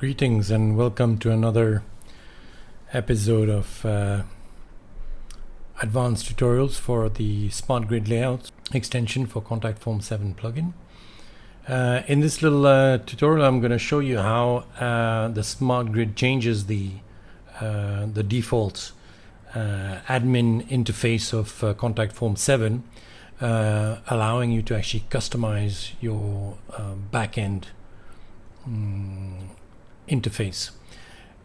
Greetings and welcome to another episode of uh, advanced tutorials for the Smart Grid Layout extension for Contact Form 7 plugin. Uh, in this little uh, tutorial I'm going to show you how uh, the Smart Grid changes the, uh, the default uh, admin interface of Contact Form 7 allowing you to actually customize your backend um, interface.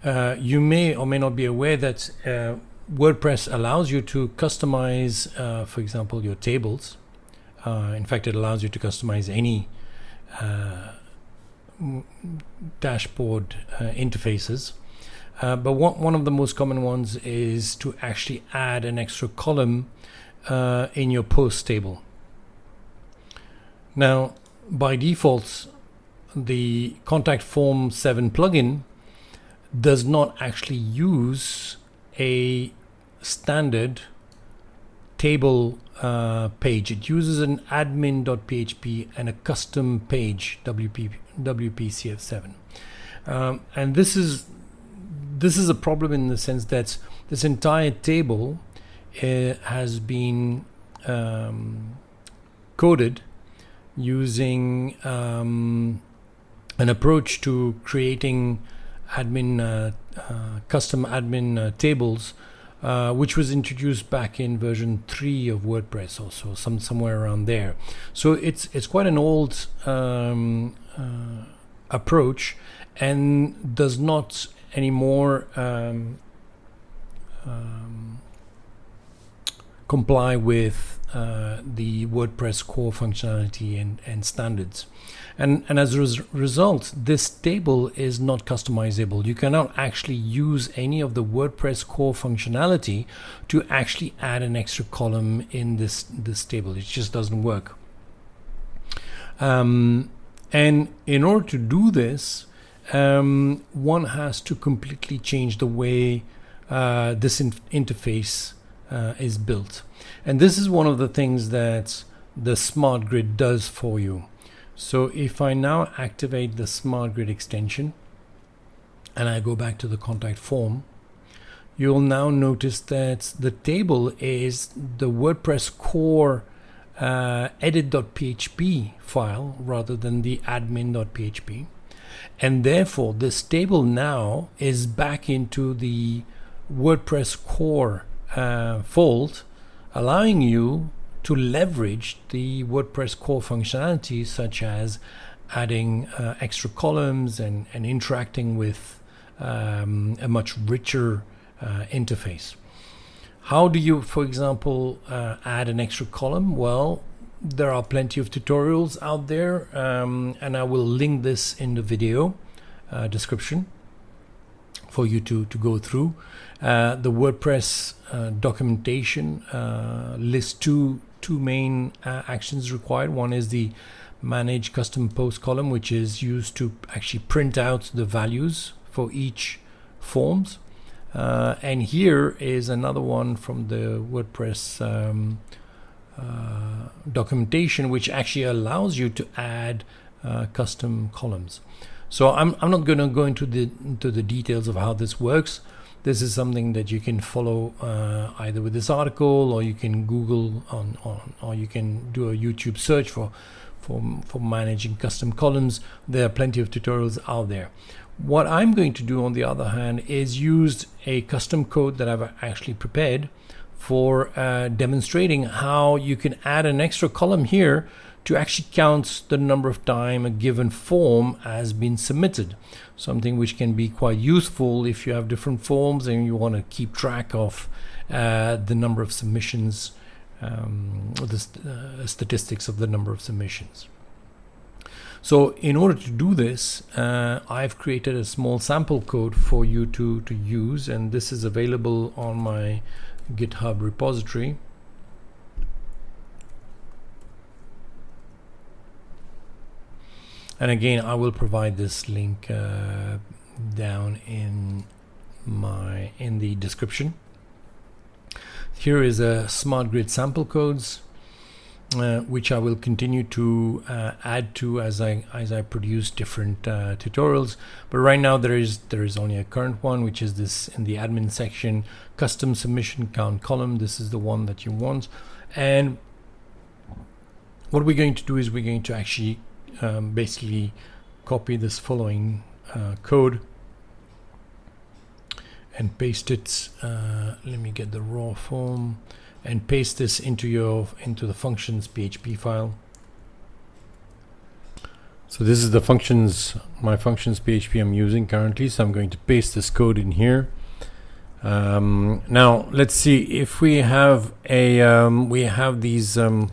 Uh, you may or may not be aware that uh, WordPress allows you to customize, uh, for example, your tables. Uh, in fact, it allows you to customize any uh, dashboard uh, interfaces. but one, one of the most common ones is to actually add an extra column in your post table. Now, by default, the Contact Form 7 plugin does not actually use a standard table uh, page. It uses an admin.php and a custom page WP, WPCF7. Um, and this is this is a problem in the sense that this entire table uh, has been um, coded using um, an approach to creating admin uh, uh, custom admin uh, tables uh, which was introduced back in version 3 of WordPress also some somewhere around there. So it's it's quite an old um, uh, approach and does not anymore um, um, comply with uh, the WordPress core functionality and, and standards. And, and as a res result, this table is not customizable. You cannot actually use any of the WordPress core functionality to actually add an extra column in this, this table. It just doesn't work. Um, and in order to do this, um, one has to completely change the way uh, this in interface uh, is built. And this is one of the things that the smart grid does for you. So if I now activate the smart grid extension and I go back to the contact form, you'll now notice that the table is the WordPress core uh, edit.php file rather than the admin.php. And therefore, this table now is back into the WordPress core uh, allowing you to leverage the WordPress core functionality, such as adding uh, extra columns and, and interacting with um, a much richer uh, interface. How do you, for example, uh, add an extra column? Well, there are plenty of tutorials out there, um, and I will link this in the video uh, description for you to, to go through. Uh, the WordPress uh, documentation uh, lists two, two main uh, actions required. One is the manage custom post column, which is used to actually print out the values for each forms. Uh, and here is another one from the WordPress um, documentation, which actually allows you to add custom columns. So I'm, I'm not going to go into the into the details of how this works. This is something that you can follow uh, either with this article or you can Google on, on or you can do a YouTube search for for for managing custom columns. There are plenty of tutorials out there. What I'm going to do on the other hand is use a custom code that I've actually prepared for uh, demonstrating how you can add an extra column here to actually count the number of time a given form has been submitted. Something which can be quite useful if you have different forms and you want to keep track of uh, the number of submissions, um, the st uh, statistics of the number of submissions. So in order to do this, uh, I've created a small sample code for you to, to use and this is available on my GitHub repository. And again I will provide this link uh, down in my in the description here is a smart grid sample codes uh, which I will continue to uh, add to as I as I produce different uh, tutorials. But right now there is there is only a current one, which is this in the admin section, custom submission count column. This is the one that you want, and what we're going to do is we're going to actually um, basically copy this following uh, code and paste it. Uh, let me get the raw form and paste this into your into the functions PHP file. So this is the functions, my functions PHP I'm using currently. So I'm going to paste this code in here. Um, now let's see if we have a um, we have these um,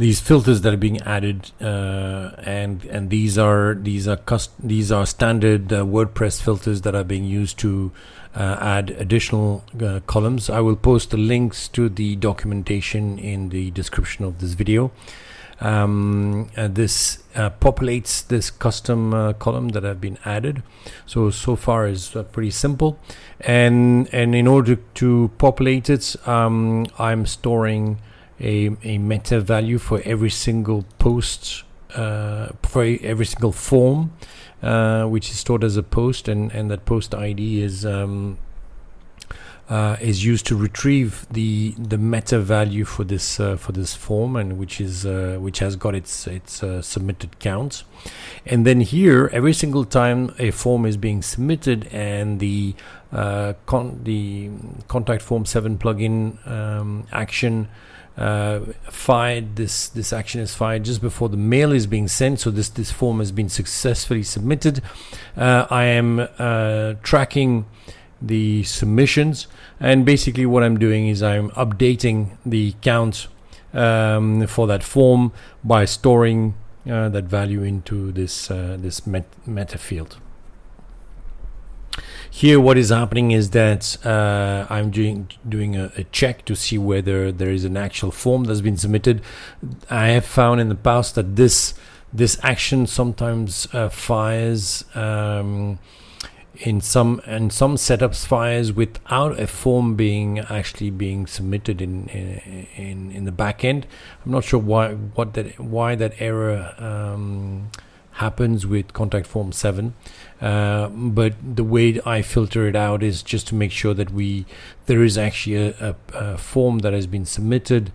these filters that are being added uh, and and these are these are cust- these are standard uh, WordPress filters that are being used to uh, add additional uh, columns. I will post the links to the documentation in the description of this video. Um, this uh, populates this custom uh, column that have been added. So so far is pretty simple. And and in order to populate it um, I'm storing a, a meta value for every single post uh, for every single form uh, which is stored as a post and, and that post ID is um, uh, is used to retrieve the the meta value for this uh, for this form and which is uh, which has got its its uh, submitted count. And then here every single time a form is being submitted and the con the contact form 7 plugin um, action uh, fired this this action is fired just before the mail is being sent. So this this form has been successfully submitted. Uh, I am uh, tracking the submissions. And basically what I'm doing is I'm updating the count um, for that form by storing uh, that value into this uh, this met meta field here, what is happening is that uh, I'm doing doing a, a, check to see whether there is an actual form that's been submitted. I have found in the past that this this action sometimes uh, fires um, in some and some setups fires without a form being actually being submitted in in in the back end. I'm not sure why what that why that error. Um, happens with contact form 7 uh, but the way I filter it out is just to make sure that we there is actually a, a, a form that has been submitted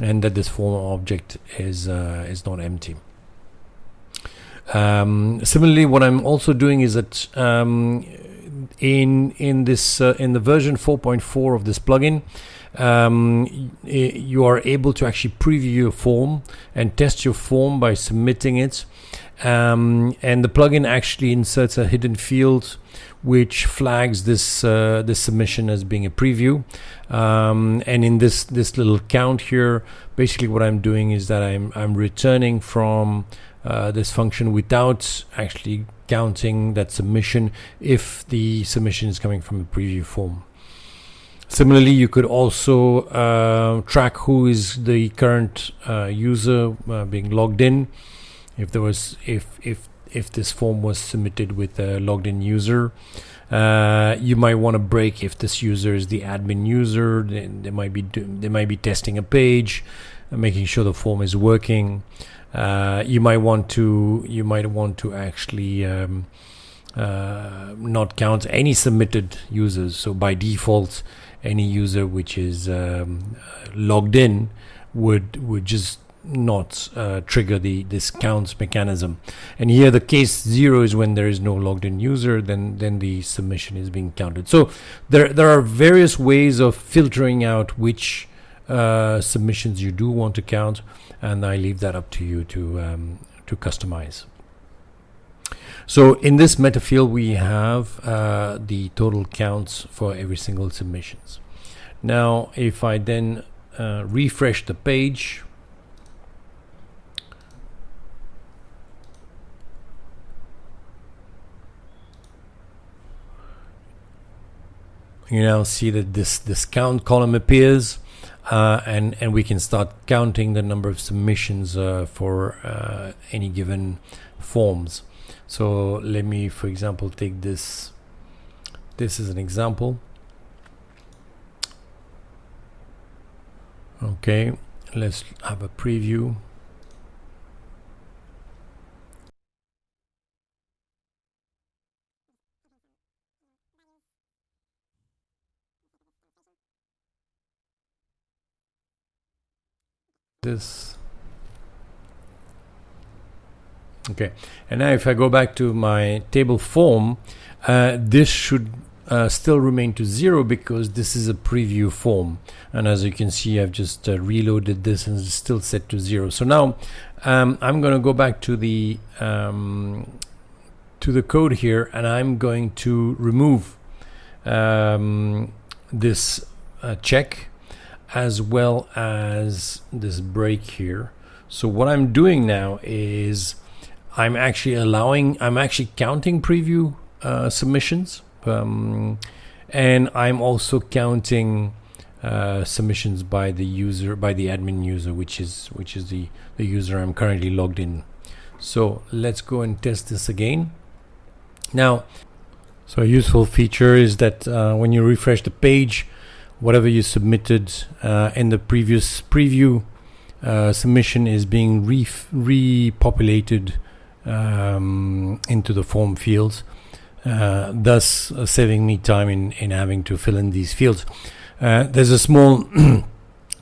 and that this form object is uh, is not empty. Um, similarly what I'm also doing is that um, in in this uh, in the version 4.4 of this plugin um, you are able to actually preview your form and test your form by submitting it um, and the plugin actually inserts a hidden field which flags this uh, this submission as being a preview. Um, and in this this little count here, basically what I'm doing is that I'm I'm returning from uh, this function without actually counting that submission if the submission is coming from a preview form. Similarly, you could also uh, track who is the current uh, user uh, being logged in if there was if if if this form was submitted with a logged in user uh, you might want to break if this user is the admin user then they might be do, they might be testing a page uh, making sure the form is working. Uh, you might want to you might want to actually um, uh, not count any submitted users. So by default any user which is um, logged in would would just not uh, trigger the this counts mechanism. And here the case zero is when there is no logged in user then then the submission is being counted. So there there are various ways of filtering out which uh, submissions you do want to count and I leave that up to you to um, to customize. So in this meta field we have uh, the total counts for every single submissions. Now if I then uh, refresh the page you now see that this this count column appears uh, and and we can start counting the number of submissions uh, for uh, any given forms. So let me for example take this. This is an example. Okay let's have a preview this. Okay and now if I go back to my table form uh, this should uh, still remain to zero because this is a preview form. And as you can see I've just uh, reloaded this and it's still set to zero. So now um, I'm going to go back to the um, to the code here and I'm going to remove um, this uh, check as well as this break here. So what I'm doing now is I'm actually allowing I'm actually counting preview uh, submissions um, and I'm also counting uh, submissions by the user by the admin user which is which is the the user I'm currently logged in. So let's go and test this again. Now so a useful feature is that uh, when you refresh the page whatever you submitted uh, in the previous preview uh, submission is being re repopulated um, into the form fields uh, thus saving me time in, in having to fill in these fields. Uh, there's a small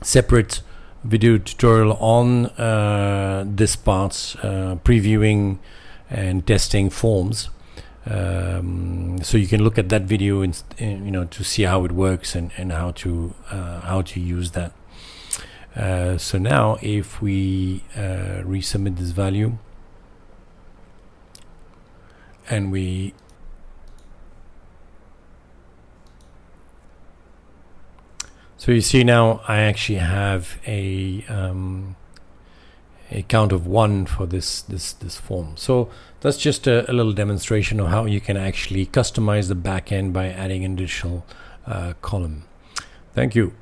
separate video tutorial on uh, this part, uh, previewing and testing forms. Um, so you can look at that video and, you know to see how it works and, and how to how to use that. so now if we resubmit this value and we So you see now I actually have a um, a count of one for this this this form. So that's just a, a, little demonstration of how you can actually customize the backend by adding an additional uh, column. Thank you.